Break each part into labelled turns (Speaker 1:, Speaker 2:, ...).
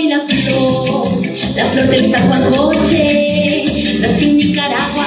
Speaker 1: soy la flor, la flor del Zahuancoche. Nací en Nicaragua,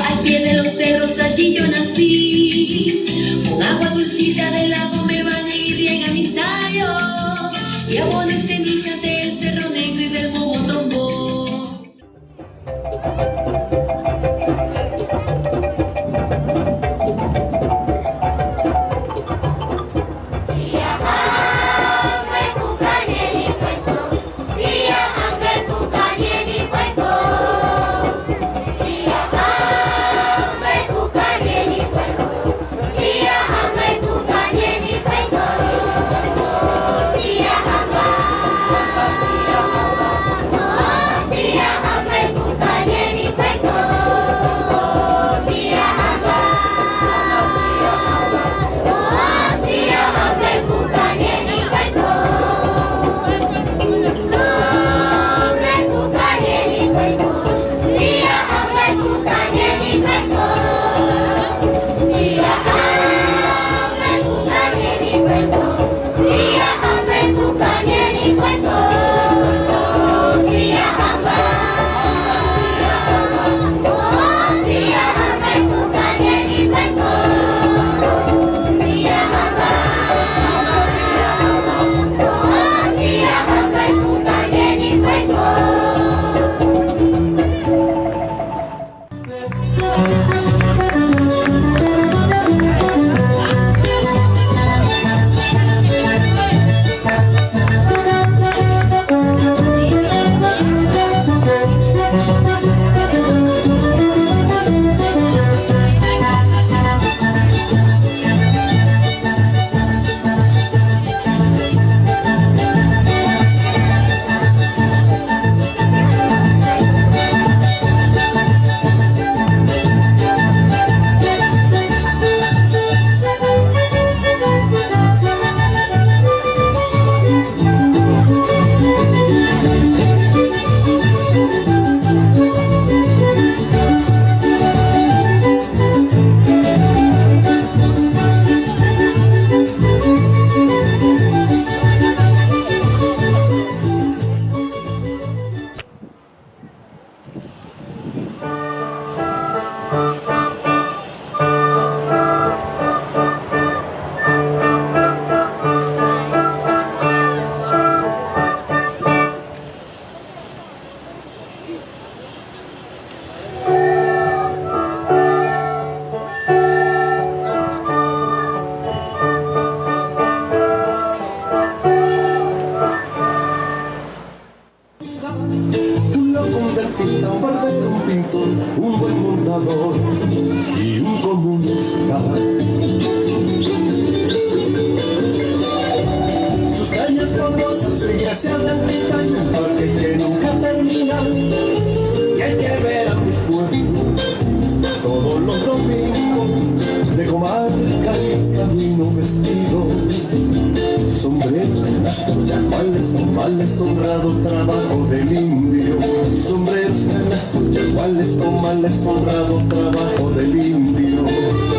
Speaker 2: Sus calles se glacian del pitaño, Y hay que ver a mi pueblo todos los domingos de comarca y camino vestido. Sombreros en las tuyacuales, comales, honrado trabajo del indio. Sombreros en las tuyacuales, comales, honrado trabajo del indio.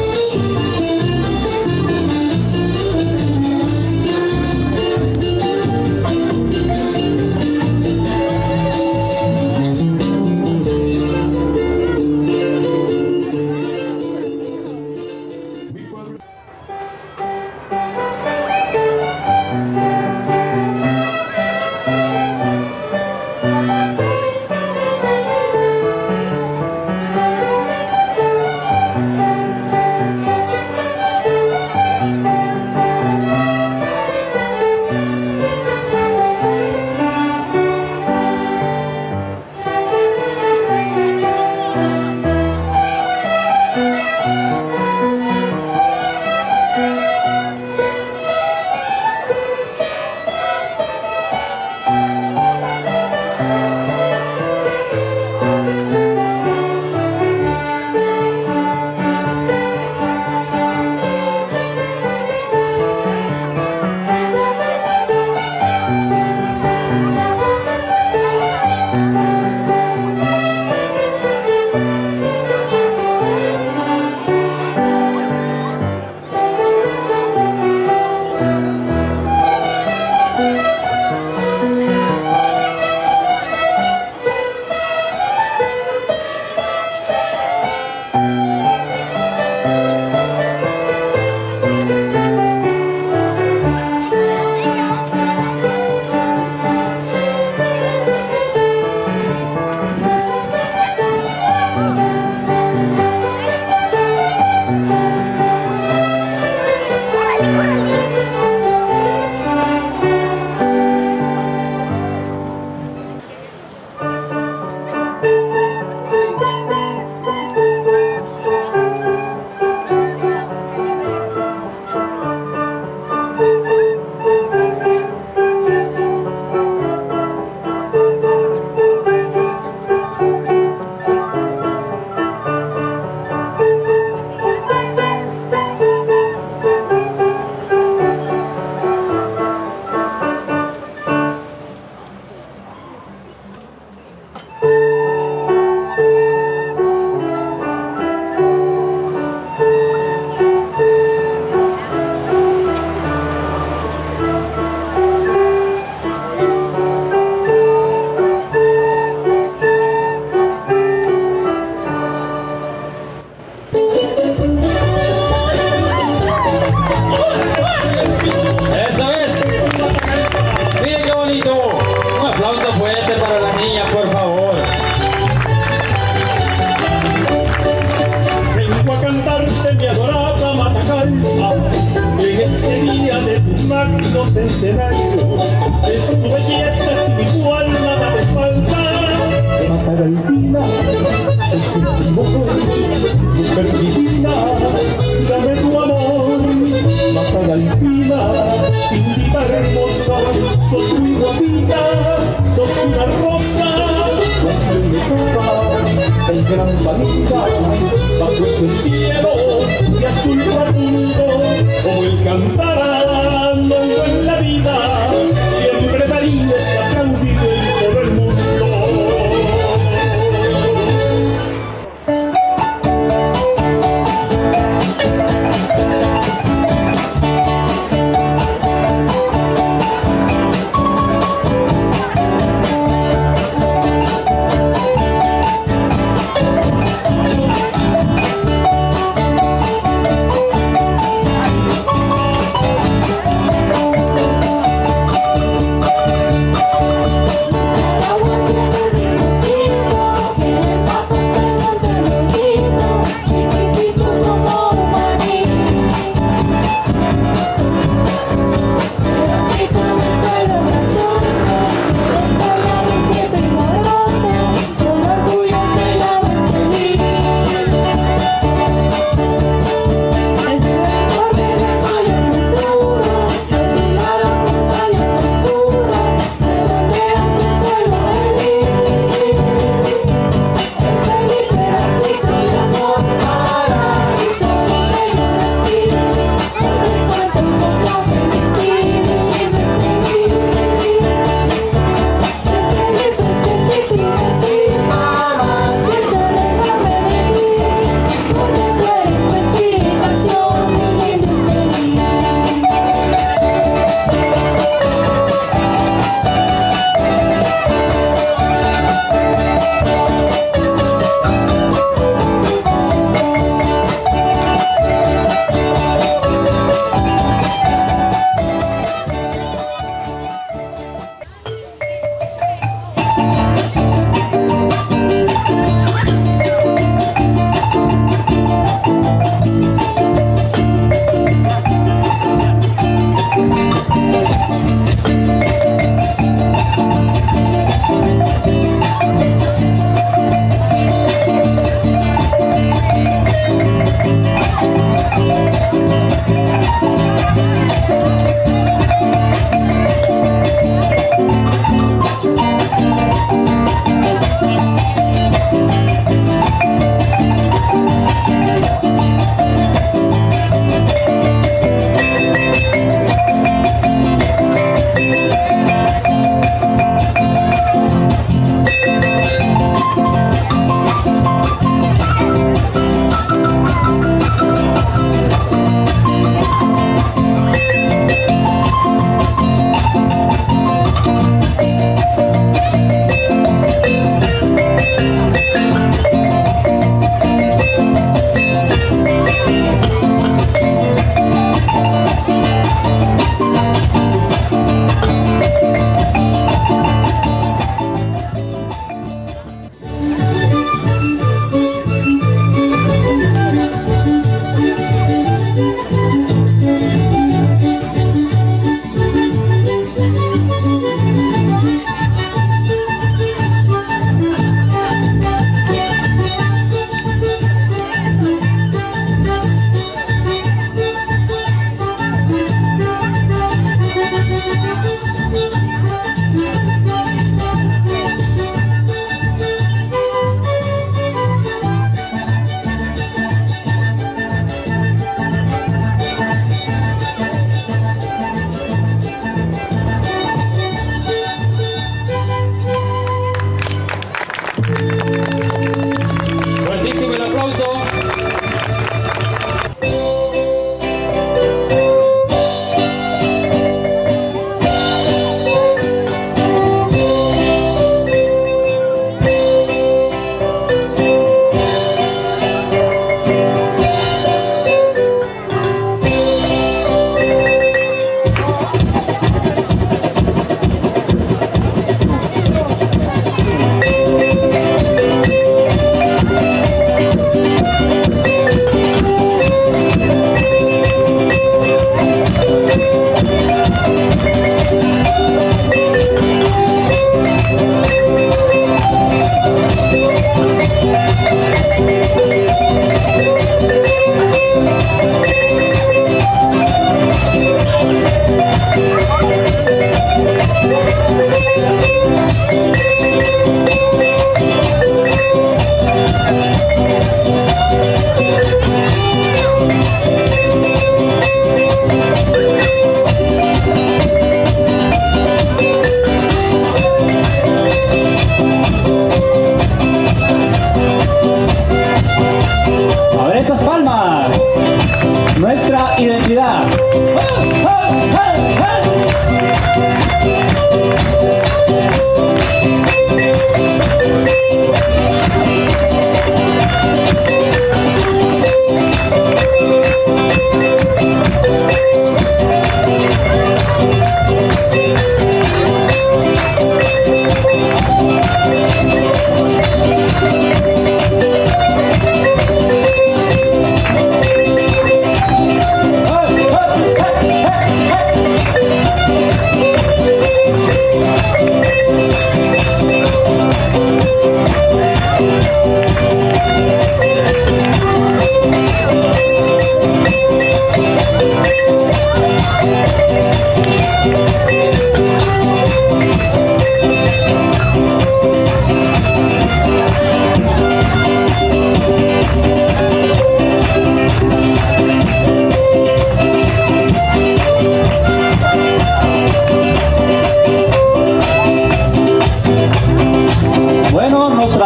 Speaker 3: Niña, por favor.
Speaker 4: Vengo a cantarte mi adorada Matagalpa en este día de tu magno centenario. Es tu belleza sin igual, nada me falta. Matagalpina, sos un mujer, mujer divina, dame tu amor. Matagalpina, invita hermosa, sos muy guapita, gran vanita, bajo ese cielo de azul profundo, como el cantarán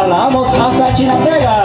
Speaker 1: Trasladamos hasta Chinatega.